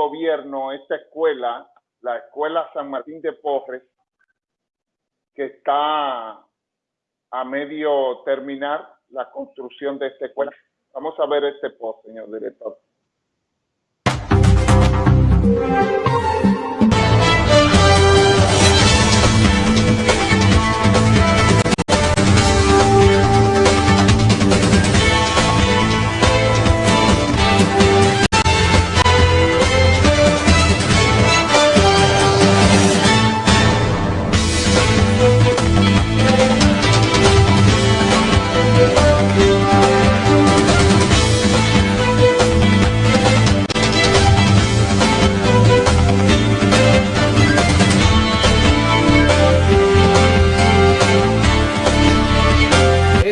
gobierno esta escuela, la Escuela San Martín de Porres, que está a medio terminar la construcción de esta escuela. Vamos a ver este post, señor director.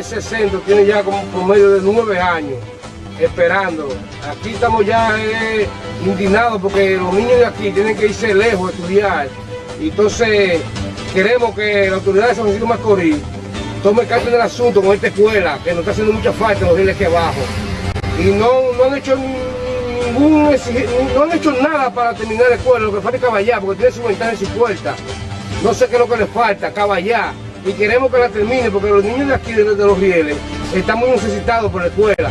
Centro tiene ya como por medio de nueve años esperando. Aquí estamos ya eh, indignados porque los niños de aquí tienen que irse lejos a estudiar. Entonces queremos que la autoridad de San Francisco Macorís tome carta del asunto con esta escuela, que nos está haciendo mucha falta los días que abajo. Y no, no han hecho ningún no han hecho nada para terminar la escuela, lo que falta es caballar, porque tiene su ventana y su puerta. No sé qué es lo que le falta, caballar y queremos que la termine porque los niños de aquí, de, los rieles, están muy necesitados por la escuela,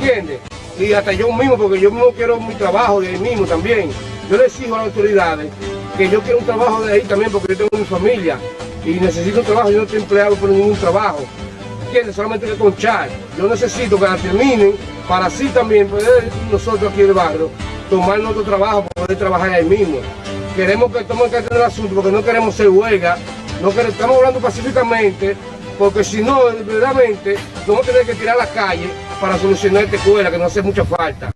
¿entiendes? Y hasta yo mismo, porque yo mismo quiero mi trabajo de ahí mismo también. Yo les exijo a las autoridades que yo quiero un trabajo de ahí también porque yo tengo mi familia y necesito un trabajo, yo no estoy empleado por ningún trabajo. ¿Entiendes? Solamente que conchar. Yo necesito que la terminen para así también poder nosotros aquí en el barrio tomar nuestro trabajo, poder trabajar ahí mismo. Queremos que tomen carta del asunto porque no queremos ser huelga no que estamos hablando pacíficamente, porque si no, verdaderamente, vamos a tener que tirar a la calle para solucionar esta escuela, que no hace mucha falta.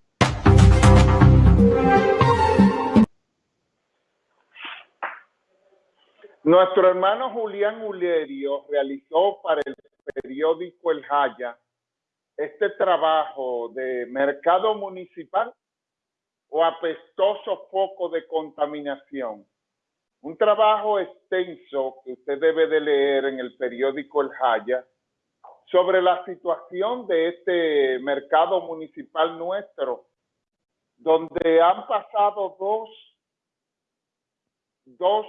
Nuestro hermano Julián Ulerio realizó para el periódico El Jaya este trabajo de mercado municipal o apestoso foco de contaminación un trabajo extenso que usted debe de leer en el periódico El Jaya sobre la situación de este mercado municipal nuestro, donde han pasado dos, dos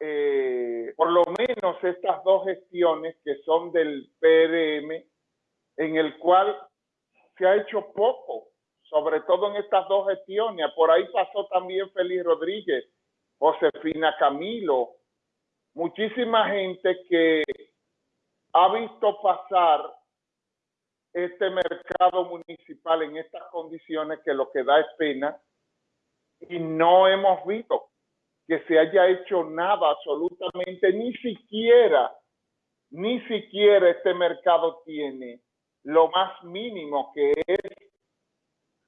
eh, por lo menos estas dos gestiones que son del PRM, en el cual se ha hecho poco, sobre todo en estas dos gestiones. Por ahí pasó también Félix Rodríguez, Josefina Camilo, muchísima gente que ha visto pasar este mercado municipal en estas condiciones que lo que da es pena y no hemos visto que se haya hecho nada absolutamente, ni siquiera, ni siquiera este mercado tiene lo más mínimo que es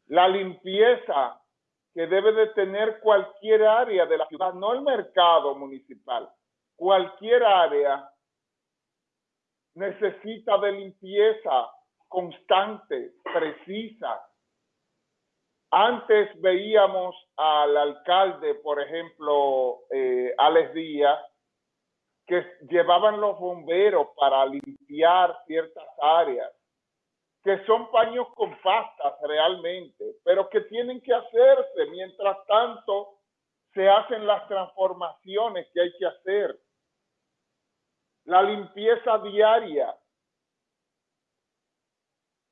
la limpieza que debe de tener cualquier área de la ciudad, no el mercado municipal, cualquier área necesita de limpieza constante, precisa. Antes veíamos al alcalde, por ejemplo, eh, Alex Díaz, que llevaban los bomberos para limpiar ciertas áreas que son paños con pastas realmente, pero que tienen que hacerse. Mientras tanto, se hacen las transformaciones que hay que hacer. La limpieza diaria.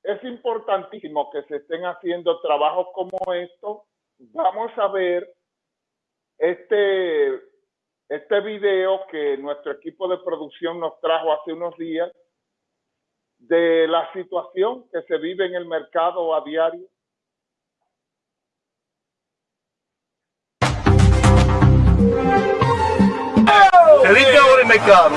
Es importantísimo que se estén haciendo trabajos como estos. Vamos a ver este, este video que nuestro equipo de producción nos trajo hace unos días de la situación que se vive en el mercado a diario? Se dice ahora el mercado.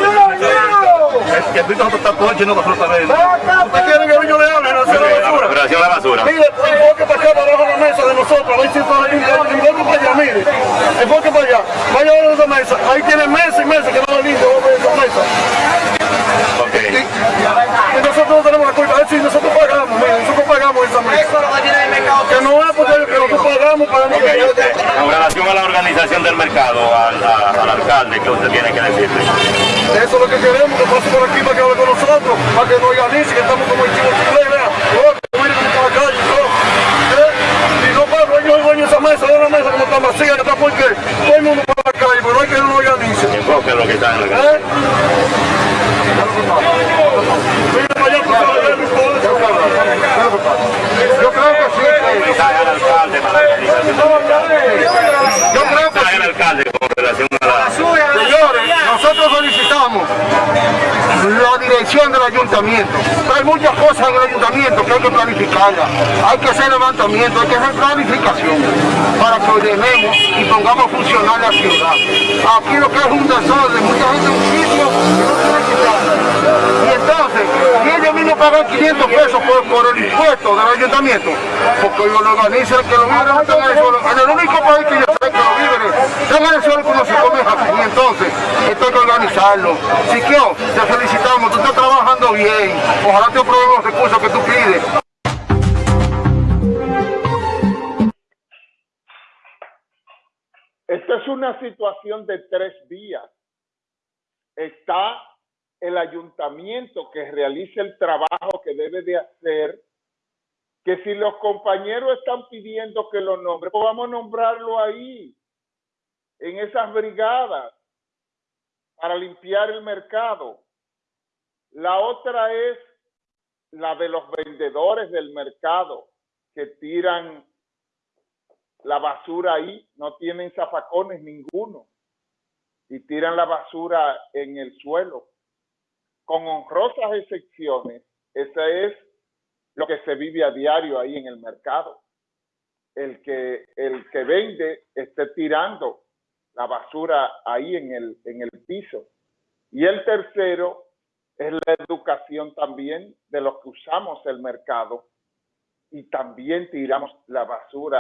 Es que el está todo lleno de absolutamente. ¿Usted quiere que yo le hable? No la basura. Pero la basura. Mire, enfoque para acá, para abajo de la mesa de nosotros. A está limpio. Enfoque para allá, mire. Enfoque para allá. Vaya a esa mesa. Ahí tiene meses y meses que no va limpio. Vamos a ver esa mesa. Y, nosotros no tenemos la culpa, es decir, nosotros pagamos, mira, nosotros pagamos esa mesa. Que no es porque nosotros pagamos, pagamos. Okay, usted, en relación la del mercado, al, a, al alcalde, ¿qué usted tiene que decirle? Eso es lo que queremos, que pase por aquí para que hable con nosotros, para que nos organice, que estamos como el chivo chile, vea, mire, para la calle, ¿no? ¿Eh? Y no pasa, yo coño, esa mesa, una mesa como está vacía, que está porque todo el mundo para la calle, pero hay que uno organice. Enfoque lo que está en la calle. ¿Eh? No. Yo creo que sí. Mensaje al alcalde para la organización del mercado. Yo creo que Mensaje al alcalde con relación a la... Señores, nosotros solicitamos del ayuntamiento. Hay muchas cosas en el ayuntamiento que hay que planificarlas. Hay que hacer levantamiento, hay que hacer planificación para que ordenemos y pongamos a funcionar la ciudad. Aquí lo que es un desorden, mucha gente en un sitio que que. Y entonces, si ellos mismos pagan 500 pesos por, el impuesto del ayuntamiento, porque ellos lo organizan, que no están en el único país que yo sé que víveres están en el suelo como se come aquí. Entonces, organizarlo. Siquio, te felicitamos, tú estás trabajando bien. Ojalá te aprueben los recursos que tú pides. Esta es una situación de tres vías. Está el ayuntamiento que realice el trabajo que debe de hacer, que si los compañeros están pidiendo que lo nombre, pues vamos a nombrarlo ahí, en esas brigadas, para limpiar el mercado. La otra es la de los vendedores del mercado que tiran la basura ahí, no tienen zafacones ninguno y tiran la basura en el suelo. Con honrosas excepciones, ese es lo que se vive a diario ahí en el mercado. El que, el que vende esté tirando la basura ahí en el, en el piso. Y el tercero es la educación también de los que usamos el mercado y también tiramos la basura